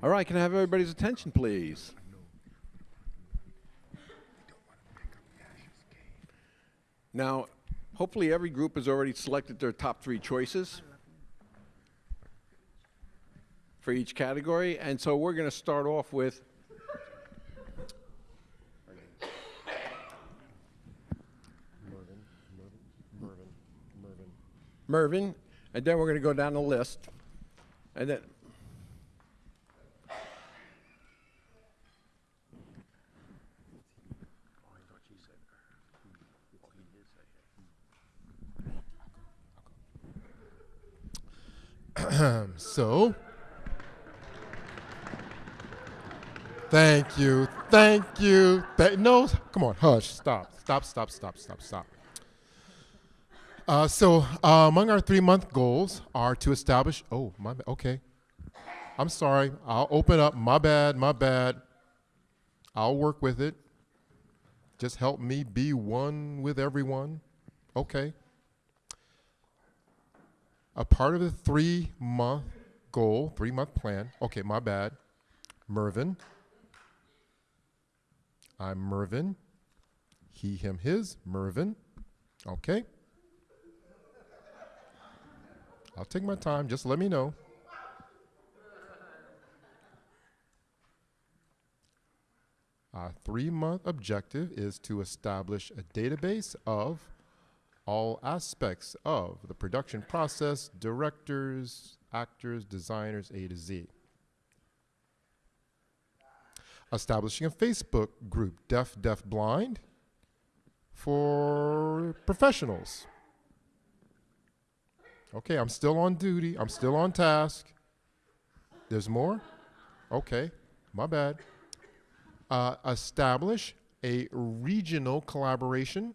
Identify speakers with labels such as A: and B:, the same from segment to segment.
A: All right, can I have everybody's attention, please? Now, hopefully every group has already selected their top three choices for each category, and so we're going to start off with Mervin, and then we're going to go down the list, and then
B: so, thank you, thank you. Th- no, come on, hush, stop, stop, stop, stop, stop, stop. Uh, so, uh, among our three month goals are to establish. Oh, my okay. I'm sorry. I'll open up. My bad, my bad. I'll work with it. Just help me be one with everyone. Okay. A part of the three month goal, three month plan. Okay, my bad. Mervin. I'm Mervin. He, him, his. Mervin. Okay. I'll take my time. Just let me know. Our three month objective is to establish a database of all aspects of the production process, directors, actors, designers, A to Z. Establishing a Facebook group, Deaf, Deaf, Blind, for professionals. Okay, I'm still on duty. I'm still on task. There's more? Okay, my bad. Uh, establish a regional collaboration.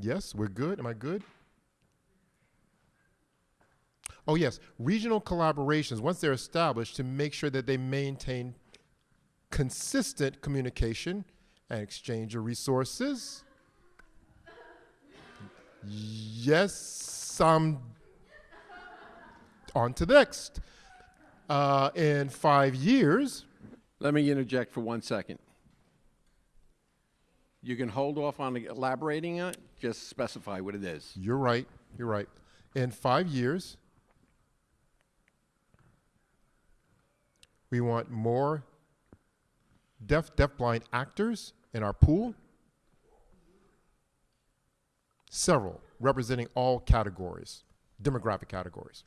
B: Yes, we're good. Am I good? Oh, yes, regional collaborations, once they're established, to make sure that they maintain consistent communication and exchange of resources. Yes, I'm on to the next. Uh, in five years,
A: let me interject for one second. You can hold off on elaborating it, just specify what it is.
B: you're right, you're right. In five years, we want more deaf, deafblind actors in our pool. Several, representing all categories, demographic categories.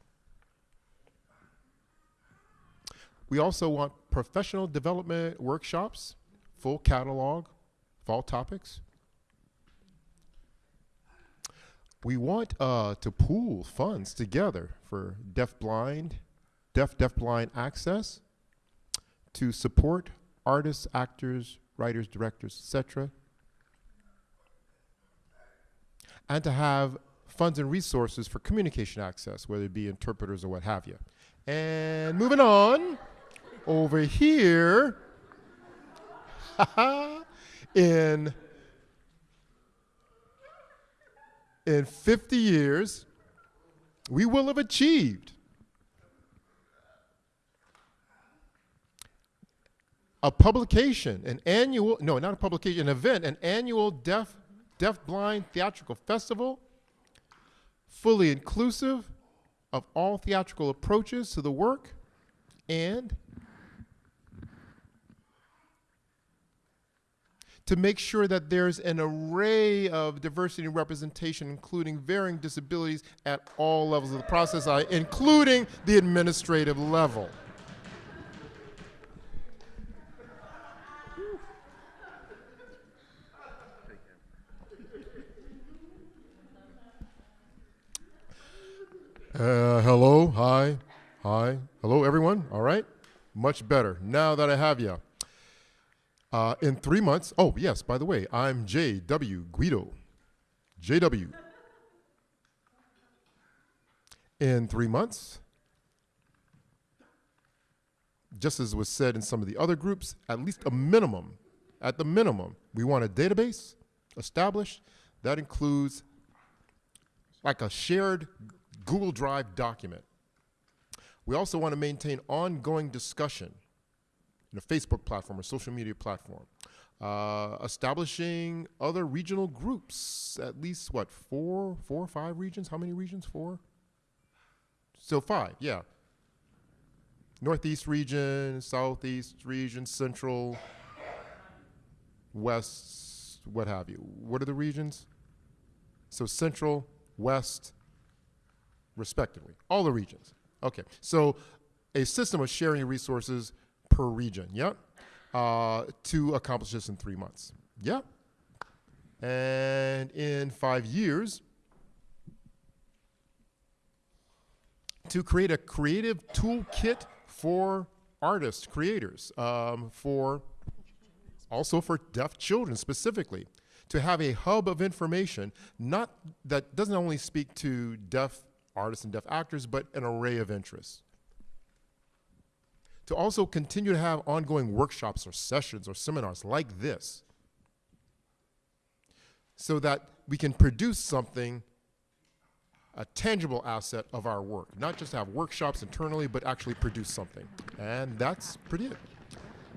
B: We also want professional development workshops, full catalog, fall topics. We want uh, to pool funds together for deaf-blind, deaf, deaf-blind access to support artists, actors, writers, directors, etc. And to have funds and resources for communication access, whether it be interpreters or what have you. And moving on, over here, in in 50 years, we will have achieved a publication, an annual, no, not a publication, an event, an annual deaf, deaf blind theatrical festival, fully inclusive of all theatrical approaches to the work, and to make sure that there's an array of diversity and representation, including varying disabilities at all levels of the process, uh, including the administrative level. Uh, hello, hi, hi, hello, everyone. All right, much better now that I have you. Uh, in three months, oh yes, by the way, I'm J.W. Guido. J.W. In three months, just as was said in some of the other groups, at least a minimum, at the minimum, we want a database established that includes like a shared Google Drive document We also want to maintain ongoing discussion in a Facebook platform or social media platform. Uh, establishing other regional groups, at least what, four, four or five regions? How many regions? Four? So five, yeah. Northeast region, Southeast region, Central, West, what have you. What are the regions? So Central, West, respectively. All the regions. Okay. So a system of sharing resources per region. Yep. Uh, to accomplish this in three months. Yep. And in five years, to create a creative toolkit for artists, creators, um, for also for deaf children specifically, to have a hub of information, not that doesn't only speak to deaf artists and deaf actors, but an array of interests. To also continue to have ongoing workshops or sessions or seminars like this, so that we can produce something a tangible asset of our work, not just have workshops internally, but actually produce something. And that's pretty it.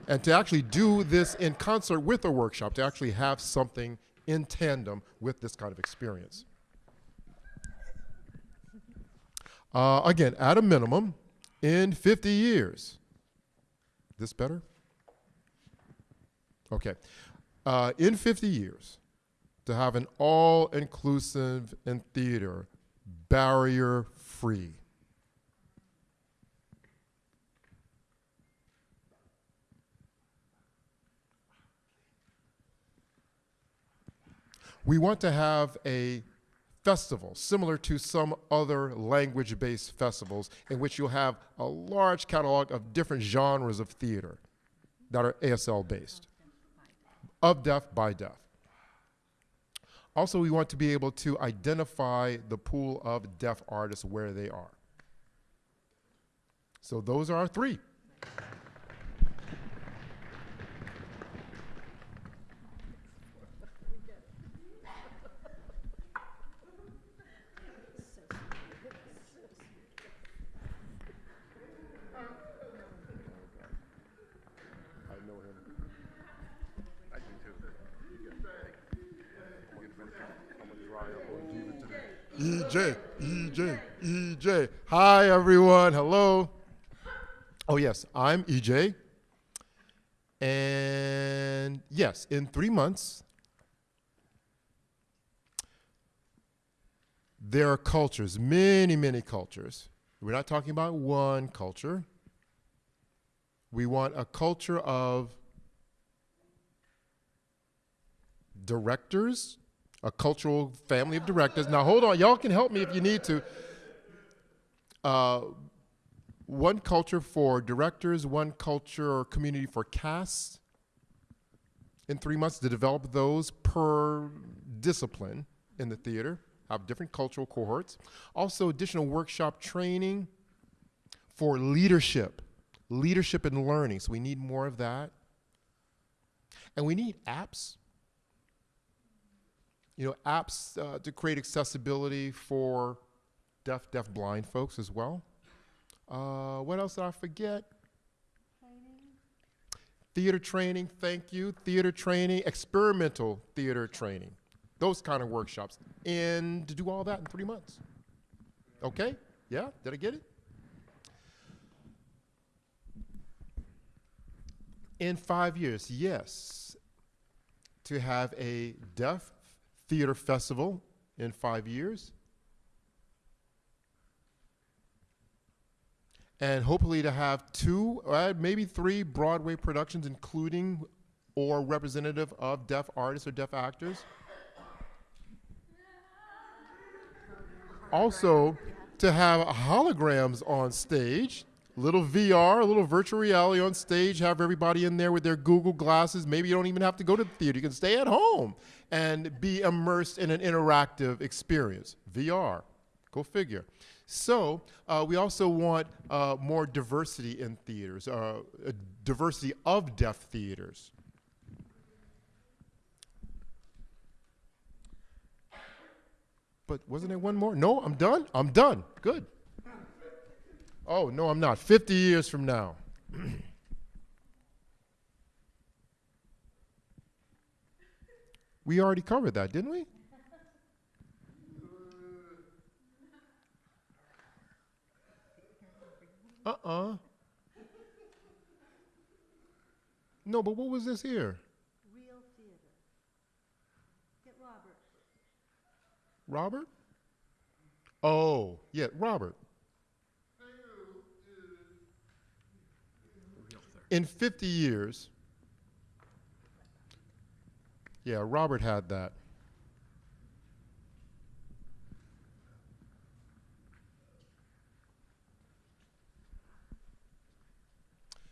B: And to actually do this in concert with a workshop, to actually have something in tandem with this kind of experience. Uh, again, at a minimum, in 50 years. This better? Okay. Uh, in 50 years, to have an all inclusive in theater barrier free. We want to have a festival similar to some other language based festivals in which you'll have a large catalog of different genres of theater that are ASL based, of deaf by deaf. Also, we want to be able to identify the pool of deaf artists where they are. So those are our three. EJ, EJ, EJ. Hi, everyone. Hello. Oh, yes, I'm EJ. And yes, in three months, there are cultures, many, many cultures. We're not talking about one culture. We want a culture of directors, a cultural family of directors. Now, hold on, y'all can help me if you need to. Uh, one culture for directors, one culture or community for casts in three months to develop those per discipline in the theater, have different cultural cohorts. Also, additional workshop training for leadership, leadership and learning. So, we need more of that. And we need apps you know, apps uh, to create accessibility for deaf, deaf, blind folks as well. Uh, what else did I forget? Theater training, thank you. Theater training, experimental theater training, those kind of workshops. And to do all that in three months. Okay? Yeah? Did I get it? In five years, yes. To have a deaf theater festival in five years. And hopefully to have two, uh, maybe three Broadway productions, including or representative of deaf artists or deaf actors. Also, to have holograms on stage, little VR, a little virtual reality on stage, have everybody in there with their Google glasses. Maybe you don't even have to go to the theater. You can stay at home and be immersed in an interactive experience. VR, go figure. So uh, we also want uh, more diversity in theaters, uh, diversity of deaf theaters. But wasn't there one more? No, I'm done. I'm done. Good. Oh, no, I'm not. 50 years from now. we already covered that, didn't we? Uh uh No, but what was this here?
C: Real theater. Get Robert.
B: Robert? Oh, yeah, Robert. In 50 years, yeah, Robert had that.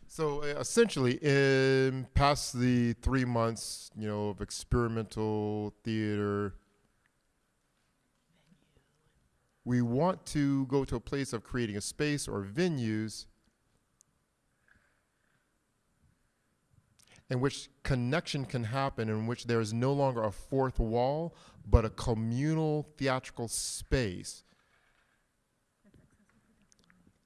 B: So uh, essentially, in past the three months, you know, of experimental theater, we want to go to a place of creating a space or venues in which connection can happen, in which there is no longer a fourth wall, but a communal theatrical space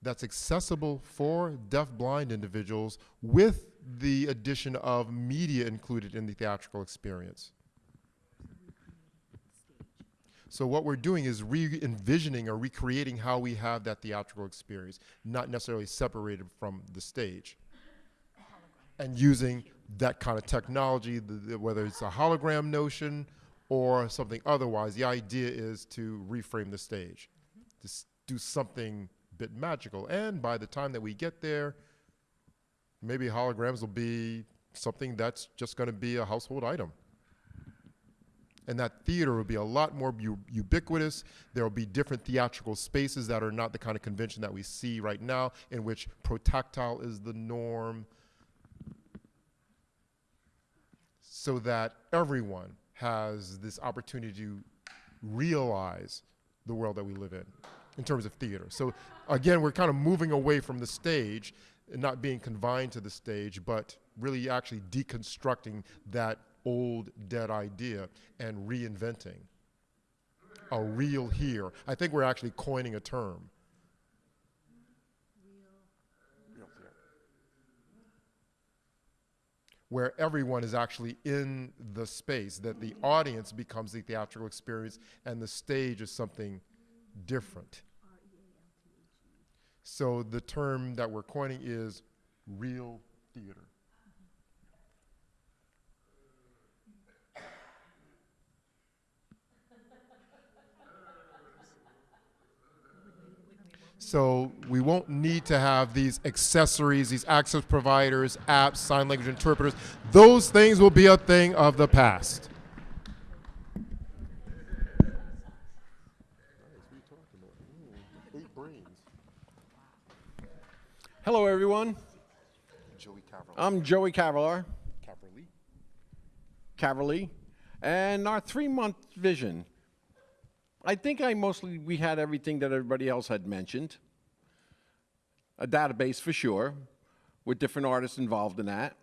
B: that's accessible for deaf-blind individuals with the addition of media included in the theatrical experience. So what we're doing is re-envisioning or recreating how we have that theatrical experience, not necessarily separated from the stage. And using that kind of technology, the, the- whether it's a hologram notion or something otherwise, the idea is to reframe the stage, to do something a bit magical. And by the time that we get there, maybe holograms will be something that's just going to be a household item and that theater will be a lot more ubiquitous. There will be different theatrical spaces that are not the kind of convention that we see right now, in which protactile is the norm, so that everyone has this opportunity to realize the world that we live in, in terms of theater. So again, we're kind of moving away from the stage, and not being confined to the stage, but really actually deconstructing that old dead idea and reinventing a real here. I think we're actually coining a term. Where everyone is actually in the space, that the audience becomes the theatrical experience and the stage is something different. So the term that we're coining is real theater. So we won't need to have these accessories, these access providers, apps, sign language interpreters. Those things will be a thing of the past.
A: Hello, everyone.
B: Joey Cavroll.
A: I'm Joey Cavalar,
B: Caverly.
A: Caverly, and our three-month vision. I think I mostly we had everything that everybody else had mentioned. A database for sure, with different artists involved in that.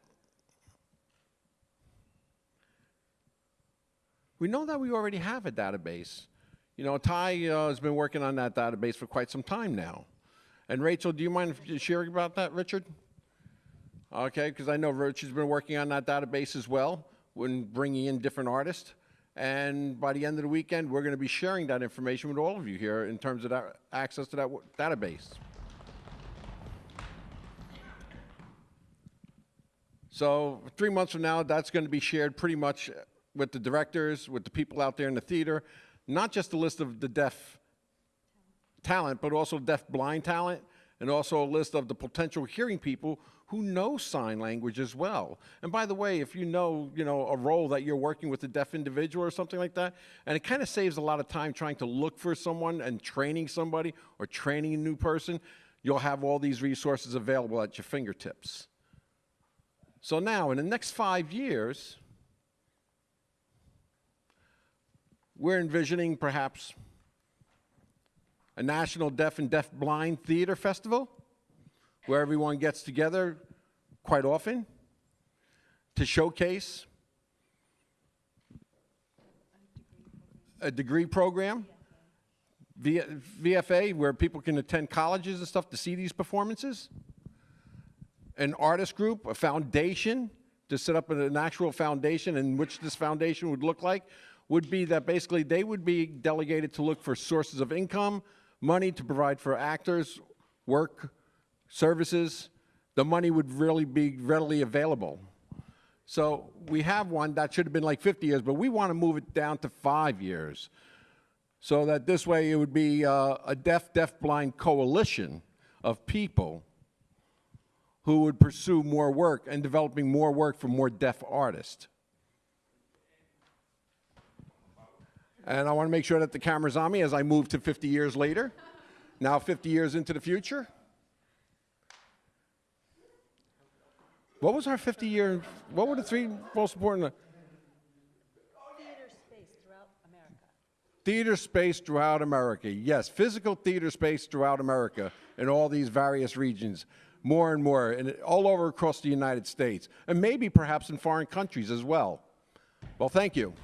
A: We know that we already have a database. You know, Ty uh, has been working on that database for quite some time now. And Rachel, do you mind sharing about that, Richard? Okay, because I know Richard's been working on that database as well, when bringing in different artists. And by the end of the weekend, we're going to be sharing that information with all of you here in terms of that access to that database. So three months from now, that's going to be shared pretty much with the directors, with the people out there in the theater, not just a list of the deaf talent, but also deaf blind talent, and also a list of the potential hearing people who know sign language as well. And by the way, if you know, you know, a role that you're working with a deaf individual or something like that, and it kind of saves a lot of time trying to look for someone and training somebody or training a new person, you'll have all these resources available at your fingertips. So now, in the next five years, we're envisioning perhaps a national deaf and deaf blind theater festival where everyone gets together quite often to showcase a degree program BFA, where people can attend colleges and stuff to see these performances. An artist group, a foundation, to set up an actual foundation, and which this foundation would look like, would be that basically they would be delegated to look for sources of income, money to provide for actors, work, services. The money would really be readily available. So we have one that should have been like 50 years, but we want to move it down to five years. So that this way it would be uh, a deaf, deaf-blind coalition of people who would pursue more work and developing more work for more deaf artists. And I want to make sure that the camera's on me as I move to 50 years later. Now 50 years into the future. What was our 50 year, what were the three most important?
C: Theater space throughout America.
A: Theater space throughout America. Yes, physical theater space throughout America in all these various regions, more and more, and all over across the United States, and maybe perhaps in foreign countries as well. Well, thank you.